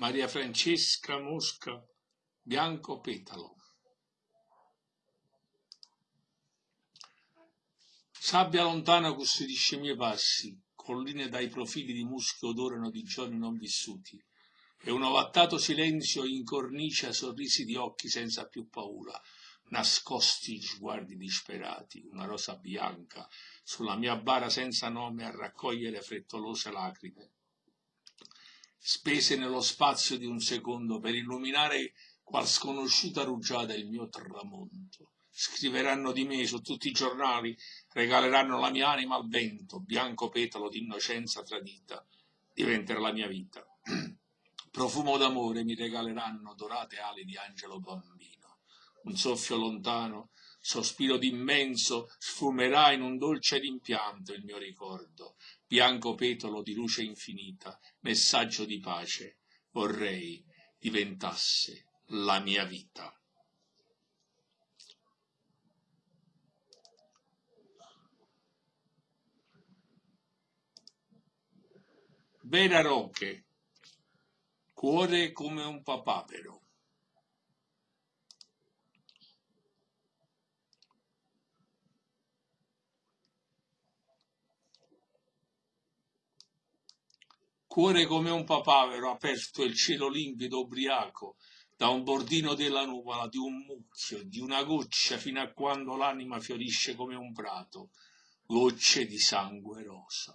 Maria Francesca Mosca Bianco Petalo. Sabbia lontana custodisce i miei passi, colline dai profili di muschi odorano di giorni non vissuti, e un ovattato silenzio incornicia sorrisi di occhi senza più paura, nascosti sguardi disperati, una rosa bianca sulla mia bara senza nome a raccogliere frettolose lacrime, spese nello spazio di un secondo per illuminare qual sconosciuta rugiada il mio tramonto. Scriveranno di me su tutti i giornali, regaleranno la mia anima al vento, bianco petalo di innocenza tradita, diventerà la mia vita. Profumo d'amore mi regaleranno dorate ali di angelo bambino. Un soffio lontano, sospiro d'immenso, sfumerà in un dolce rimpianto il mio ricordo. Bianco petalo di luce infinita, messaggio di pace, vorrei diventasse la mia vita. Vera Roche Cuore come un papavero. Cuore come un papavero aperto il cielo limpido ubriaco, da un bordino della nuvola, di un mucchio, di una goccia, fino a quando l'anima fiorisce come un prato, gocce di sangue rosa.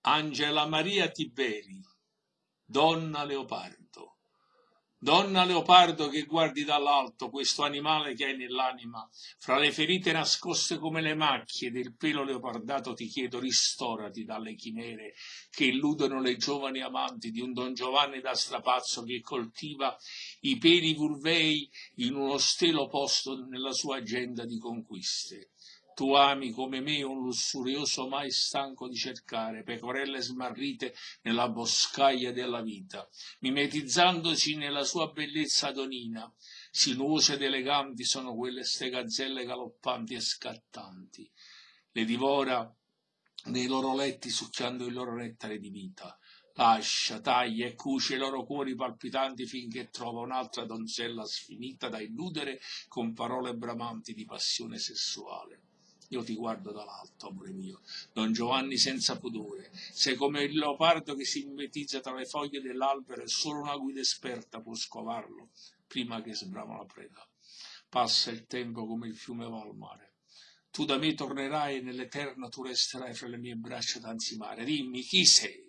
Angela Maria Tiberi, donna leopardo. Donna leopardo che guardi dall'alto questo animale che hai nell'anima, fra le ferite nascoste come le macchie del pelo leopardato ti chiedo ristorati dalle chimere che illudono le giovani amanti di un Don Giovanni da strapazzo che coltiva i peli vulvei in uno stelo posto nella sua agenda di conquiste tu ami come me un lussurioso mai stanco di cercare pecorelle smarrite nella boscaglia della vita, mimetizzandosi nella sua bellezza adonina. Sinuose ed eleganti sono quelle ste gazzelle galoppanti e scattanti. Le divora nei loro letti succhiando il loro nettare di vita. Lascia, taglia e cuce i loro cuori palpitanti finché trova un'altra donzella sfinita da illudere con parole bramanti di passione sessuale. Io ti guardo dall'alto, amore mio, Don Giovanni senza pudore. Sei come il leopardo che si mimetizza tra le foglie dell'albero e solo una guida esperta può scovarlo prima che sbrama la preda. Passa il tempo come il fiume va al mare. Tu da me tornerai e nell'eterno tu resterai fra le mie braccia d'anzimare. Dimmi chi sei?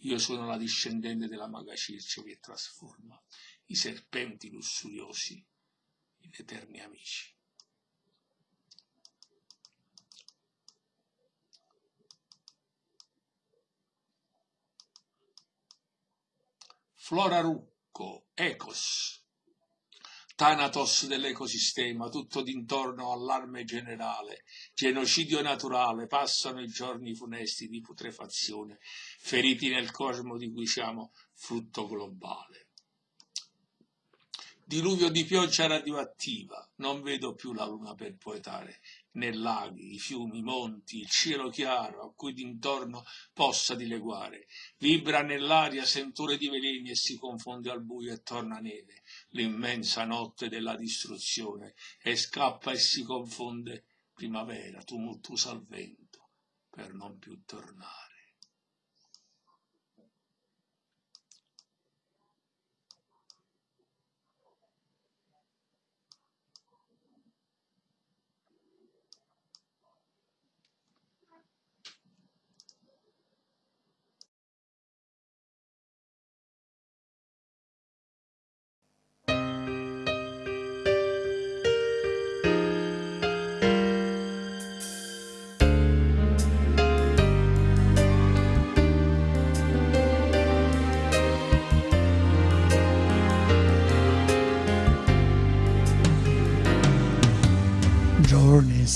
Io sono la discendente della maga Circe che trasforma i serpenti lussuriosi in eterni amici. Flora Rucco, Ecos, Thanatos dell'ecosistema, tutto d'intorno allarme generale, genocidio naturale, passano i giorni funesti di putrefazione, feriti nel cosmo di cui siamo frutto globale. Diluvio di pioggia radioattiva, non vedo più la luna per poetare, né laghi, i fiumi, i monti, il cielo chiaro a cui d'intorno possa dileguare. Vibra nell'aria sentore di veleni e si confonde al buio e torna neve, l'immensa notte della distruzione, e scappa e si confonde primavera, tumultuosa al vento, per non più tornare.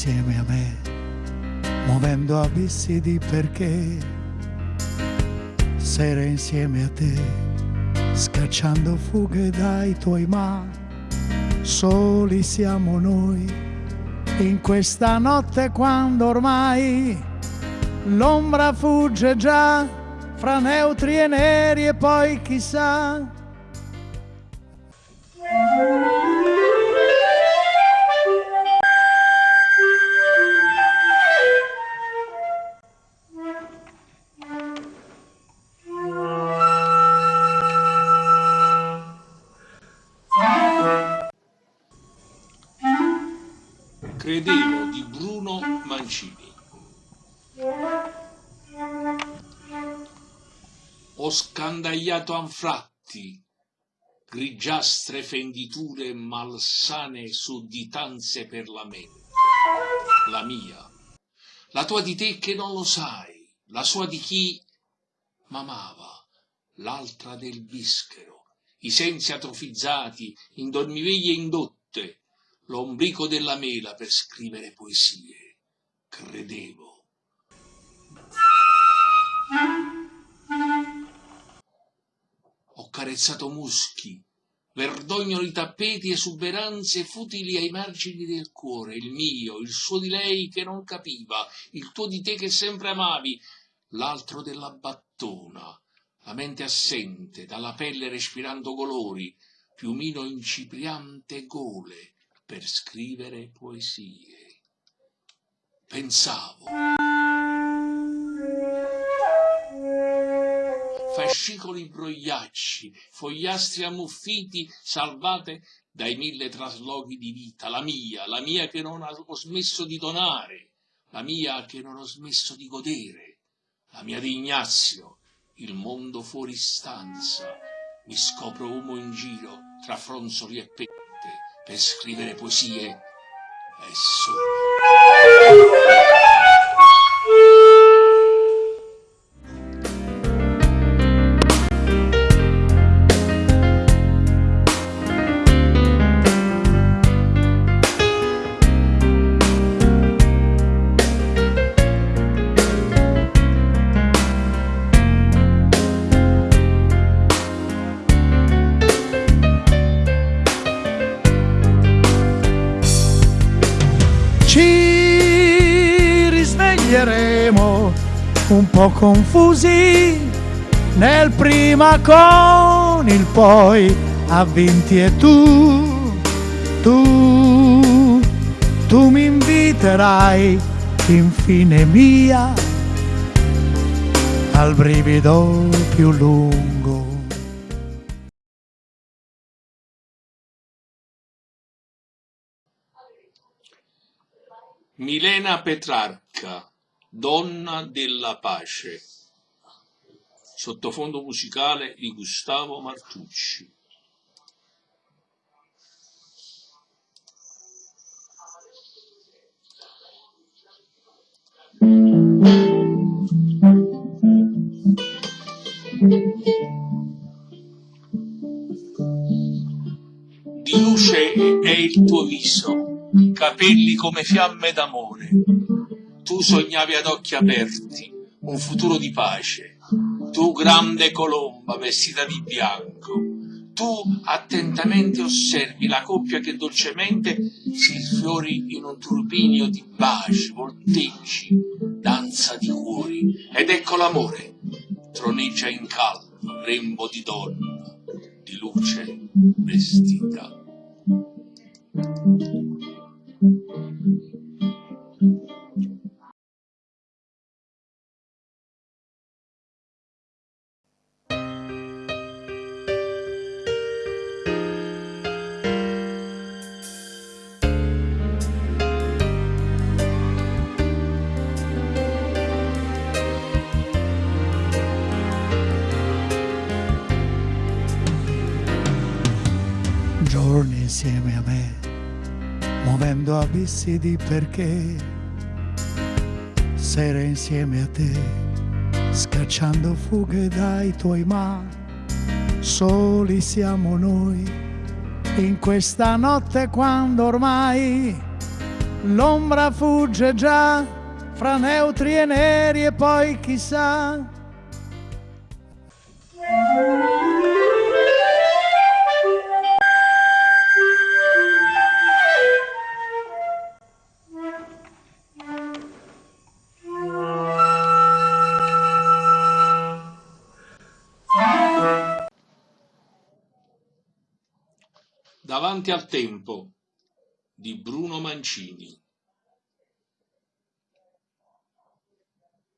Insieme a me, muovendo abissi di perché, sera insieme a te, scacciando fughe dai tuoi ma, soli siamo noi in questa notte quando ormai l'ombra fugge già fra neutri e neri e poi chissà scandagliato anfratti, grigiastre fenditure malsane sudditanze per la mente. La mia, la tua di te che non lo sai, la sua di chi m'amava, l'altra del bischero, i sensi atrofizzati, in dormiveglie indotte, l'ombrico della mela per scrivere poesie. Credevo. Ho carezzato muschi, verdognoli tappeti, esuberanze futili ai margini del cuore, il mio, il suo di lei che non capiva, il tuo di te che sempre amavi, l'altro della battona, la mente assente, dalla pelle respirando colori, piumino incipriante gole, per scrivere poesie. Pensavo. Fascicoli brogliacci, fogliastri ammuffiti, salvate dai mille traslochi di vita, la mia, la mia che non ho smesso di donare, la mia che non ho smesso di godere, la mia di Ignazio, il mondo fuori stanza, mi scopro uomo in giro tra fronzoli e pette, per scrivere poesie è solo. Po' confusi nel prima con il poi avvinti e tu, tu, tu mi inviterai infine mia al brivido più lungo. Milena Petrarca Donna della pace. Sottofondo musicale di Gustavo Martucci. Di luce è il tuo viso, capelli come fiamme d'amore tu sognavi ad occhi aperti un futuro di pace, tu grande colomba vestita di bianco, tu attentamente osservi la coppia che dolcemente si sfiori in un turbinio di baci, volteggi, danza di cuori, ed ecco l'amore, troneggia in calmo, rembo di donna, di luce vestita. Abissi di perché, sere insieme a te, scacciando fughe dai tuoi ma, soli siamo noi, in questa notte quando ormai l'ombra fugge già fra neutri e neri e poi chissà Davanti al tempo di Bruno Mancini.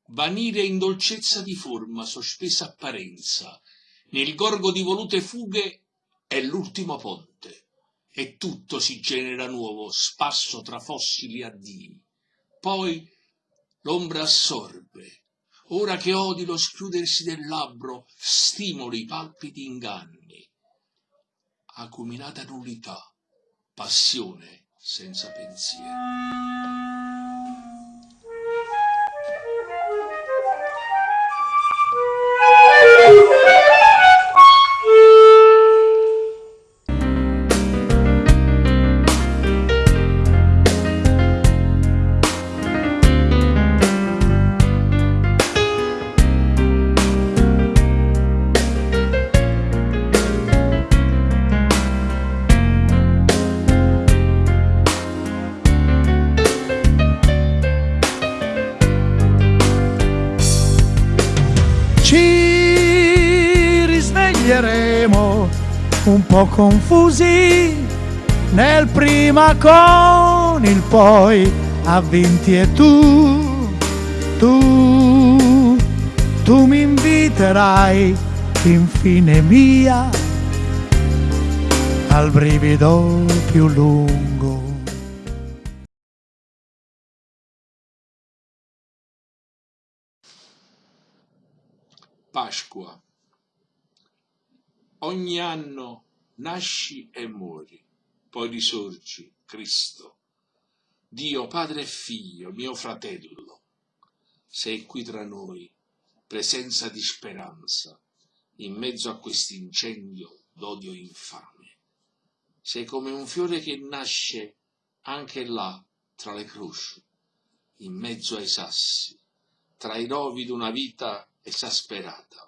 Vanire in dolcezza di forma, sospesa apparenza, nel gorgo di volute fughe è l'ultimo ponte, e tutto si genera nuovo, spasso tra fossili addii. Poi l'ombra assorbe, ora che odi lo schiudersi del labbro, stimoli i palpiti inganni. Acuminata nullità, passione senza pensiero. Confusi nel prima con il poi avvinti e tu, tu, tu mi inviterai infine mia al brivido più lungo. Pasqua ogni anno nasci e muori, poi risorgi, Cristo. Dio, Padre e Figlio, mio fratello, sei qui tra noi, presenza di speranza, in mezzo a quest'incendio d'odio infame. Sei come un fiore che nasce anche là, tra le croci, in mezzo ai sassi, tra i rovi d'una vita esasperata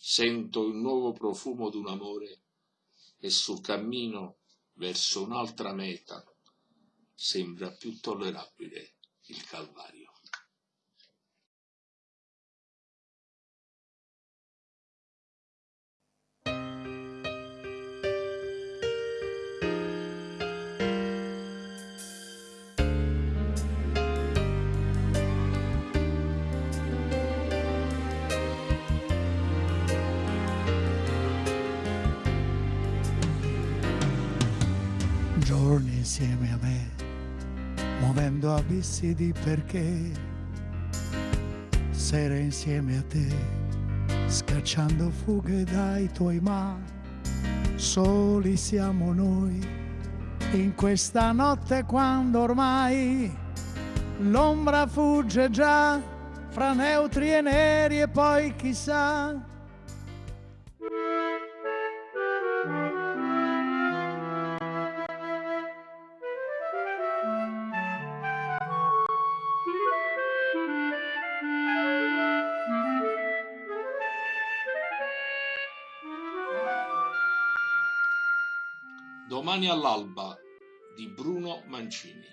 sento il nuovo profumo d'un amore e sul cammino verso un'altra meta sembra più tollerabile il Calvario. Insieme a me, muovendo abissi di perché, sere insieme a te, scacciando fughe dai tuoi ma, soli siamo noi, in questa notte quando ormai l'ombra fugge già fra neutri e neri e poi chissà Domani all'alba di Bruno Mancini.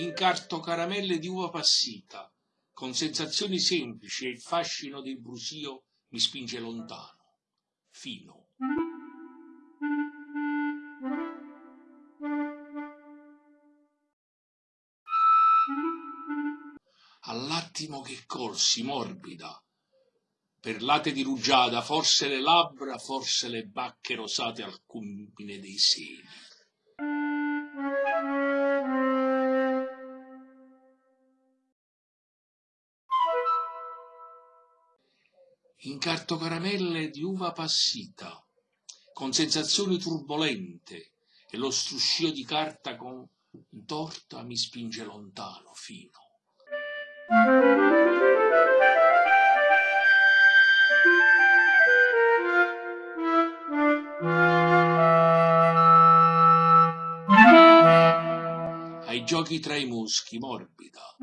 Incarto caramelle di uva passita, con sensazioni semplici e il fascino del brusio mi spinge lontano, fino. All'attimo che colsi, morbida, perlate di rugiada, forse le labbra, forse le bacche rosate al culmine dei seni. Incarto caramelle di uva passita, con sensazioni turbolente, e lo struscio di carta con torta mi spinge lontano, fino. Giochi tra i muschi, morbida.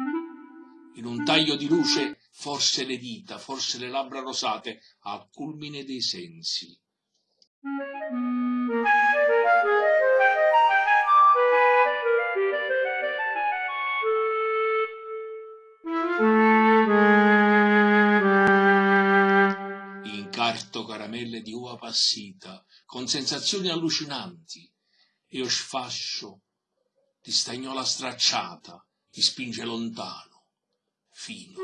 In un taglio di luce, forse le dita, forse le labbra rosate, al culmine dei sensi. Incarto caramelle di uva passita, con sensazioni allucinanti, lo sfascio di stagnola stracciata mi spinge lontano, fino.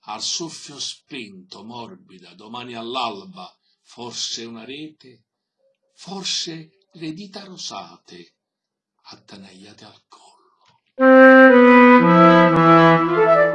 Al soffio spento, morbida, domani all'alba, forse una rete, forse le dita rosate, attanagliate al collo. Música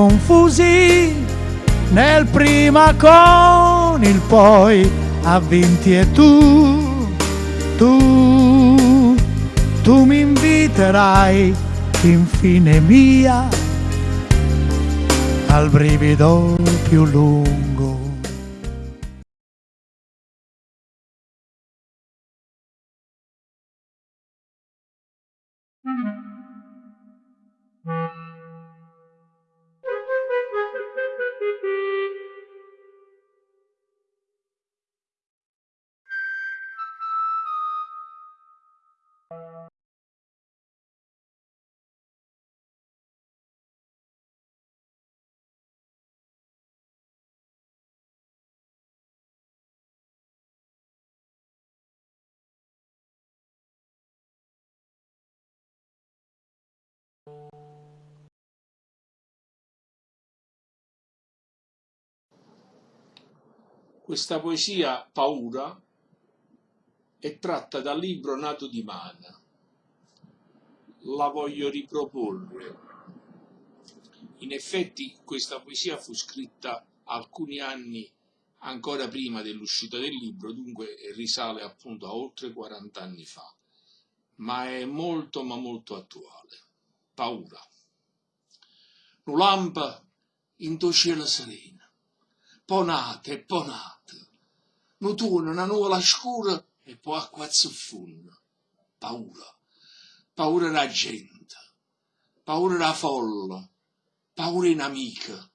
confusi nel prima con il poi a vinti e tu, tu, tu mi inviterai infine mia al brivido più lungo. Questa poesia, Paura, è tratta dal libro Nato di Mana. La voglio riproporre. In effetti questa poesia fu scritta alcuni anni ancora prima dell'uscita del libro, dunque risale appunto a oltre 40 anni fa, ma è molto ma molto attuale. Paura. Nu lampa in to cielo sereno, ponate ponate, nu tuona una nuvola scura e poi acqua zuffunna. Paura. Paura della gente, paura della folla, paura in amica,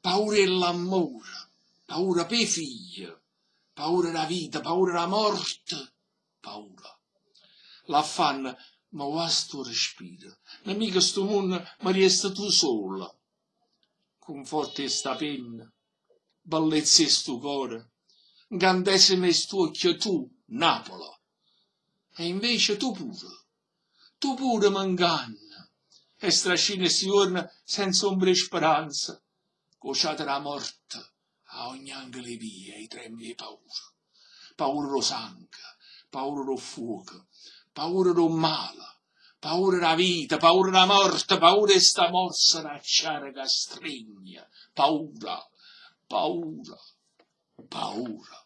paura dell'amore, paura per figli, paura della vita, paura della morte, paura. L'affanno ma va sto respiro, nemica sto mondo ma resta tu sola. Conforti sta penna, bellezza e sto cuore, incantesimo sto occhio tu, Napola. E invece tu pure, tu pure m'inganna, e strascina si giorno senza ombra e speranza, cociata la morte a ogni angolo via e trembi e paura. Paura lo sangue, paura lo fuoco, paura lo male, paura la vita, paura la morte, paura e sta morsa d'acciare che stringa, paura, paura, paura.